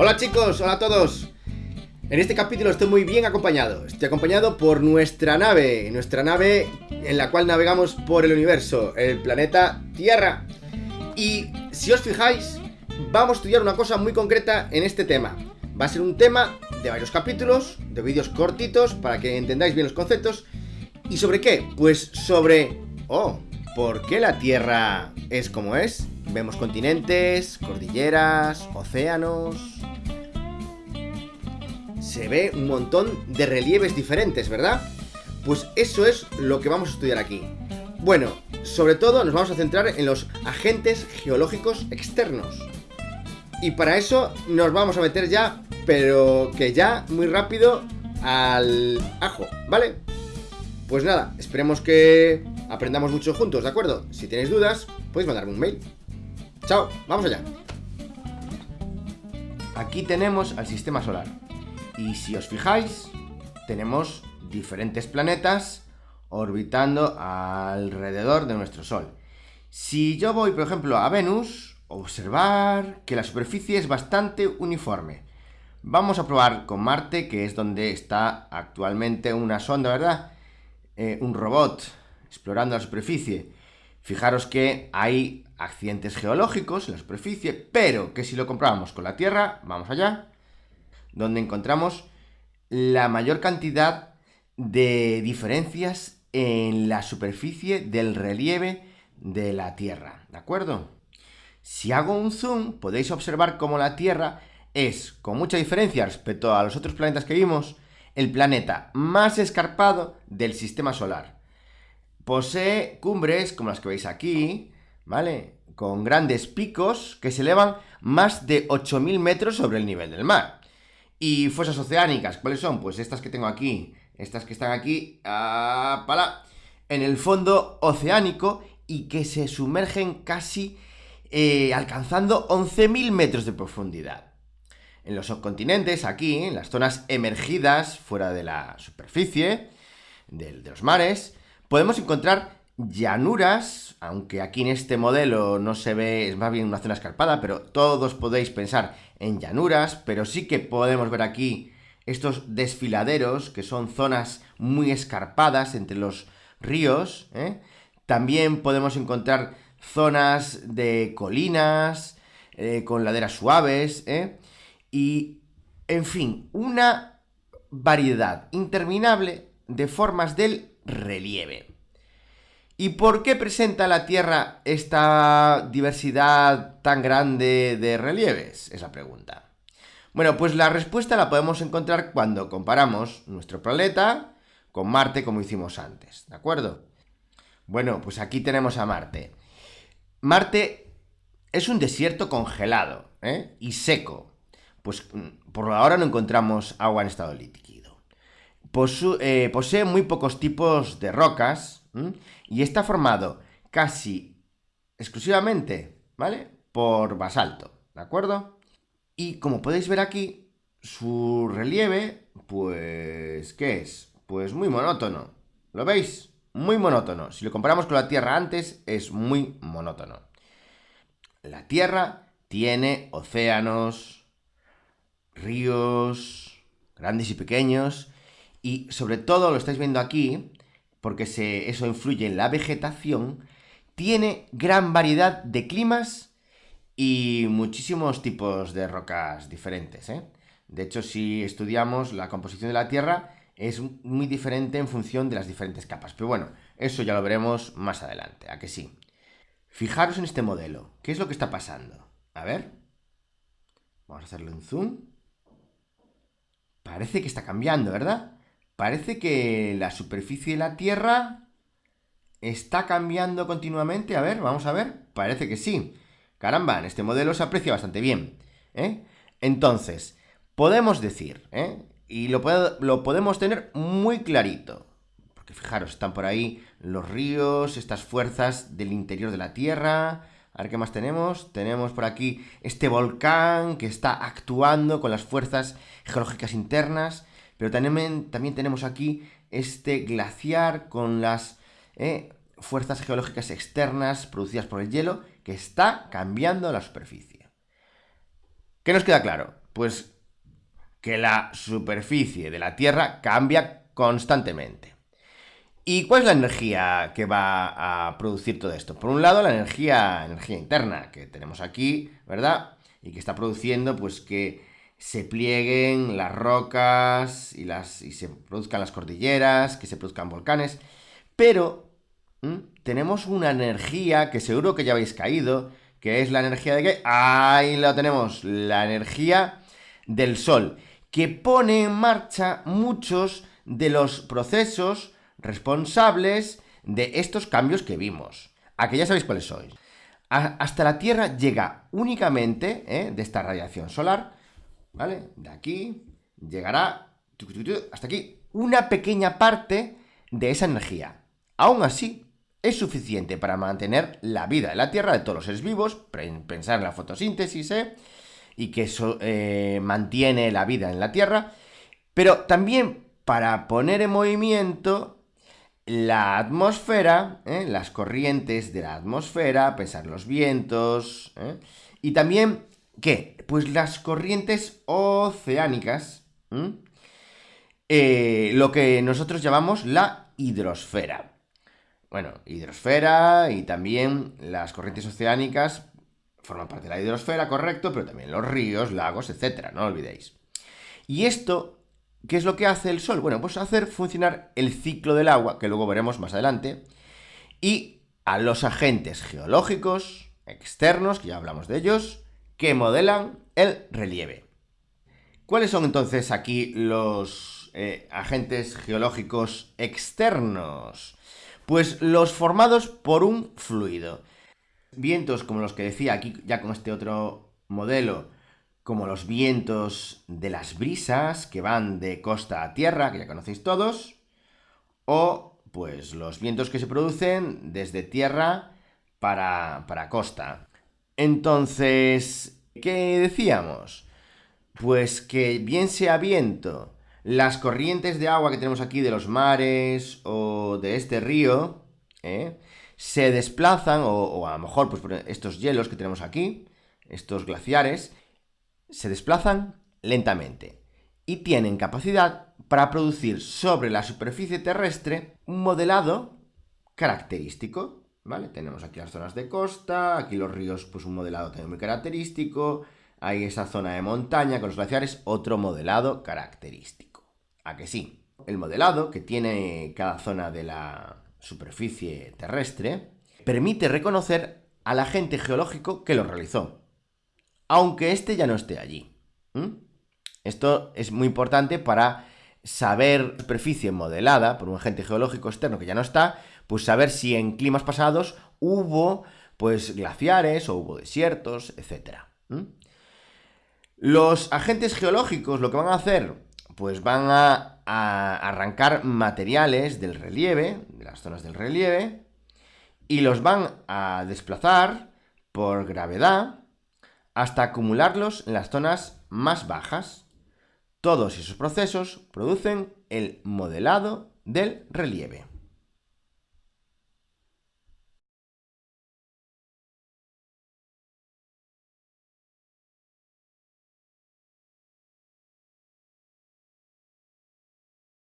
Hola chicos, hola a todos. En este capítulo estoy muy bien acompañado. Estoy acompañado por nuestra nave, nuestra nave en la cual navegamos por el universo, el planeta Tierra. Y si os fijáis, vamos a estudiar una cosa muy concreta en este tema. Va a ser un tema de varios capítulos, de vídeos cortitos, para que entendáis bien los conceptos. ¿Y sobre qué? Pues sobre... Oh, ¿por qué la Tierra es como es? Vemos continentes, cordilleras, océanos, se ve un montón de relieves diferentes, ¿verdad? Pues eso es lo que vamos a estudiar aquí. Bueno, sobre todo nos vamos a centrar en los agentes geológicos externos. Y para eso nos vamos a meter ya, pero que ya muy rápido, al ajo, ¿vale? Pues nada, esperemos que aprendamos mucho juntos, ¿de acuerdo? Si tenéis dudas, podéis mandarme un mail. Chao, vamos allá. Aquí tenemos al sistema solar. Y si os fijáis, tenemos diferentes planetas orbitando alrededor de nuestro Sol. Si yo voy, por ejemplo, a Venus, observar que la superficie es bastante uniforme. Vamos a probar con Marte, que es donde está actualmente una sonda, ¿verdad? Eh, un robot explorando la superficie. Fijaros que hay accidentes geológicos en la superficie, pero que si lo comprobamos con la Tierra, vamos allá, donde encontramos la mayor cantidad de diferencias en la superficie del relieve de la Tierra, ¿de acuerdo? Si hago un zoom, podéis observar cómo la Tierra es, con mucha diferencia respecto a los otros planetas que vimos, el planeta más escarpado del sistema solar. Posee cumbres, como las que veis aquí, ¿vale? Con grandes picos que se elevan más de 8.000 metros sobre el nivel del mar. Y fosas oceánicas, ¿cuáles son? Pues estas que tengo aquí, estas que están aquí, en el fondo oceánico y que se sumergen casi eh, alcanzando 11.000 metros de profundidad. En los subcontinentes, aquí, en las zonas emergidas fuera de la superficie, de los mares, podemos encontrar llanuras, aunque aquí en este modelo no se ve, es más bien una zona escarpada, pero todos podéis pensar en llanuras, pero sí que podemos ver aquí estos desfiladeros, que son zonas muy escarpadas entre los ríos. ¿eh? También podemos encontrar zonas de colinas, eh, con laderas suaves, ¿eh? y, en fin, una variedad interminable de formas del relieve. ¿Y por qué presenta la Tierra esta diversidad tan grande de relieves? Es la pregunta. Bueno, pues la respuesta la podemos encontrar cuando comparamos nuestro planeta con Marte como hicimos antes, ¿de acuerdo? Bueno, pues aquí tenemos a Marte. Marte es un desierto congelado ¿eh? y seco. Pues mm, por ahora no encontramos agua en estado líquido. Eh, posee muy pocos tipos de rocas, y está formado casi exclusivamente, ¿vale? Por basalto, ¿de acuerdo? Y como podéis ver aquí, su relieve, pues, ¿qué es? Pues muy monótono. ¿Lo veis? Muy monótono. Si lo comparamos con la Tierra antes, es muy monótono. La Tierra tiene océanos, ríos, grandes y pequeños, y sobre todo, lo estáis viendo aquí, porque eso influye en la vegetación, tiene gran variedad de climas y muchísimos tipos de rocas diferentes. ¿eh? De hecho, si estudiamos la composición de la Tierra, es muy diferente en función de las diferentes capas. Pero bueno, eso ya lo veremos más adelante, ¿a que sí? Fijaros en este modelo. ¿Qué es lo que está pasando? A ver. Vamos a hacerle un zoom. Parece que está cambiando, ¿verdad? Parece que la superficie de la Tierra está cambiando continuamente. A ver, vamos a ver. Parece que sí. Caramba, en este modelo se aprecia bastante bien. ¿eh? Entonces, podemos decir, ¿eh? y lo, lo podemos tener muy clarito. Porque fijaros, están por ahí los ríos, estas fuerzas del interior de la Tierra. A ver qué más tenemos. Tenemos por aquí este volcán que está actuando con las fuerzas geológicas internas. Pero también, también tenemos aquí este glaciar con las eh, fuerzas geológicas externas producidas por el hielo que está cambiando la superficie. ¿Qué nos queda claro? Pues que la superficie de la Tierra cambia constantemente. ¿Y cuál es la energía que va a producir todo esto? Por un lado, la energía, energía interna que tenemos aquí, ¿verdad? Y que está produciendo, pues, que se plieguen las rocas y, las, y se produzcan las cordilleras, que se produzcan volcanes. Pero tenemos una energía que seguro que ya habéis caído, que es la energía de qué? Ahí lo tenemos, la energía del Sol, que pone en marcha muchos de los procesos responsables de estos cambios que vimos. A que ya sabéis cuáles sois. hasta la Tierra llega únicamente ¿eh? de esta radiación solar, ¿vale? De aquí llegará hasta aquí una pequeña parte de esa energía. Aún así, es suficiente para mantener la vida de la Tierra de todos los seres vivos, pensar en la fotosíntesis, ¿eh? y que eso eh, mantiene la vida en la Tierra, pero también para poner en movimiento la atmósfera, ¿eh? las corrientes de la atmósfera, pensar los vientos, ¿eh? y también, ¿qué? Pues las corrientes oceánicas, lo que nosotros llamamos la hidrosfera. Bueno, hidrosfera y también las corrientes oceánicas forman parte de la hidrosfera, correcto, pero también los ríos, lagos, etcétera, no olvidéis. Y esto, ¿qué es lo que hace el Sol? Bueno, pues hacer funcionar el ciclo del agua, que luego veremos más adelante, y a los agentes geológicos externos, que ya hablamos de ellos, que modelan el relieve. ¿Cuáles son entonces aquí los eh, agentes geológicos externos? Pues los formados por un fluido. Vientos como los que decía aquí ya con este otro modelo, como los vientos de las brisas que van de costa a tierra, que ya conocéis todos, o pues los vientos que se producen desde tierra para, para costa. Entonces, ¿qué decíamos? Pues que bien sea viento, las corrientes de agua que tenemos aquí de los mares o de este río, ¿eh? se desplazan, o, a lo mejor pues, estos hielos que tenemos aquí, estos glaciares, se desplazan lentamente y tienen capacidad para producir sobre la superficie terrestre un modelado característico, ¿vale? Tenemos aquí las zonas de costa, aquí los ríos, pues un modelado también muy característico, hay esa zona de montaña con los glaciares, otro modelado característico. ¿A que sí? El modelado que tiene cada zona de la, superficie terrestre, permite reconocer al agente geológico que lo realizó, aunque éste ya no esté allí. Esto es muy importante para saber superficie modelada por un agente geológico externo que ya no está, pues saber si en climas pasados hubo pues glaciares o hubo desiertos, etc. Los agentes geológicos lo que van a hacer, pues van a a arrancar materiales del relieve, de las zonas del relieve, y los van a desplazar por gravedad hasta acumularlos en las zonas más bajas. Todos esos procesos producen el modelado del relieve.